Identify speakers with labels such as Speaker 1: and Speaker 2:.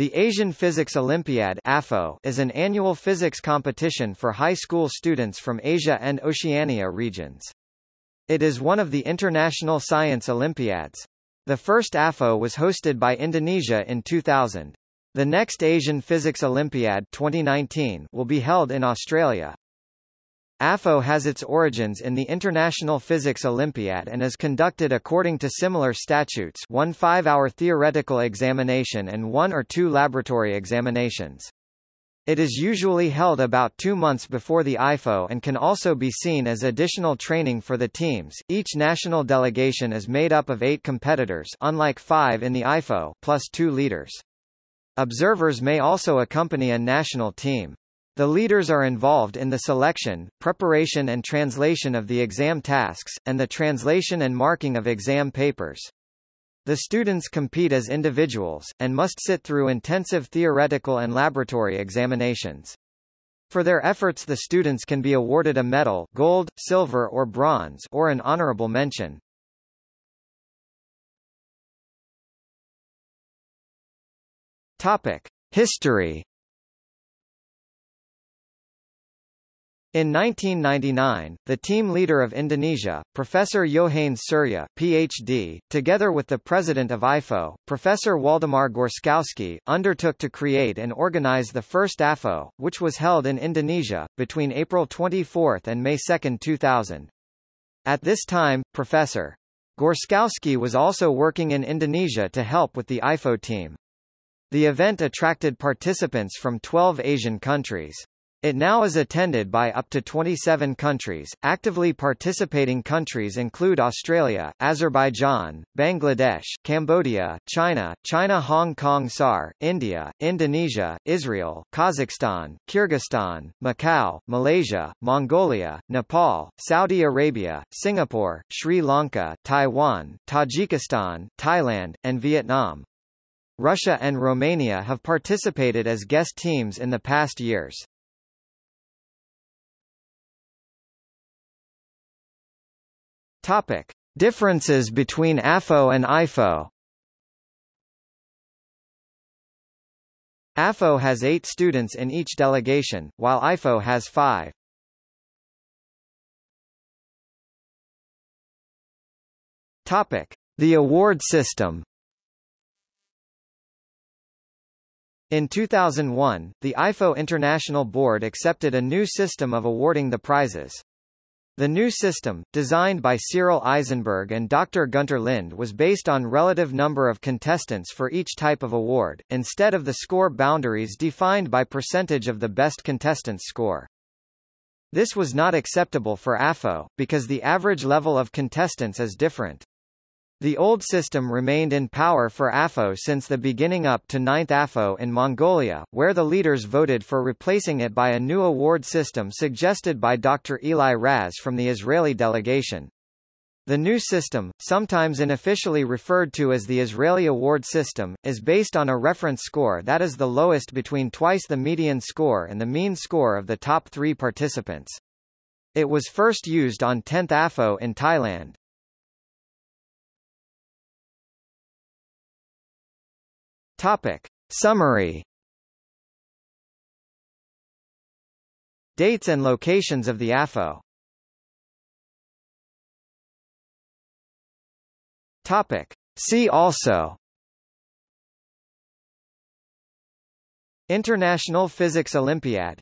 Speaker 1: The Asian Physics Olympiad is an annual physics competition for high school students from Asia and Oceania regions. It is one of the International Science Olympiads. The first AFO was hosted by Indonesia in 2000. The next Asian Physics Olympiad 2019 will be held in Australia. AFO has its origins in the International Physics Olympiad and is conducted according to similar statutes one five-hour theoretical examination and one or two laboratory examinations. It is usually held about two months before the IFO and can also be seen as additional training for the teams. Each national delegation is made up of eight competitors unlike five in the IFO plus two leaders. Observers may also accompany a national team. The leaders are involved in the selection, preparation and translation of the exam tasks, and the translation and marking of exam papers. The students compete as individuals, and must sit through intensive theoretical and laboratory examinations. For their efforts the students can be awarded a medal gold, silver or bronze or an honorable mention. Topic. History In 1999, the team leader of Indonesia, Professor Yohanes Surya, PhD, together with the president of IFO, Professor Waldemar Gorzkowski, undertook to create and organize the first AFO, which was held in Indonesia, between April 24 and May 2, 2000. At this time, Professor Gorzkowski was also working in Indonesia to help with the IFO team. The event attracted participants from 12 Asian countries. It now is attended by up to 27 countries. Actively participating countries include Australia, Azerbaijan, Bangladesh, Cambodia, China, China Hong Kong SAR, India, Indonesia, Israel, Kazakhstan, Kyrgyzstan, Macau, Malaysia, Mongolia, Nepal, Saudi Arabia, Singapore, Sri Lanka, Taiwan, Tajikistan, Thailand, and Vietnam. Russia and Romania have participated as guest teams in the past years. Topic: Differences between AFO and IFO. AFO has eight students in each delegation, while IFO has five. Topic: The award system. In 2001, the IFO International Board accepted a new system of awarding the prizes. The new system, designed by Cyril Isenberg and Dr. Gunter Lind was based on relative number of contestants for each type of award, instead of the score boundaries defined by percentage of the best contestant's score. This was not acceptable for AFO, because the average level of contestants is different. The old system remained in power for AFO since the beginning up to 9th AFO in Mongolia, where the leaders voted for replacing it by a new award system suggested by Dr. Eli Raz from the Israeli delegation. The new system, sometimes unofficially referred to as the Israeli award system, is based on a reference score that is the lowest between twice the median score and the mean score of the top three participants. It was first used on 10th AFO in Thailand. Topic. Summary Dates and locations of the AFO Topic. See also International Physics Olympiad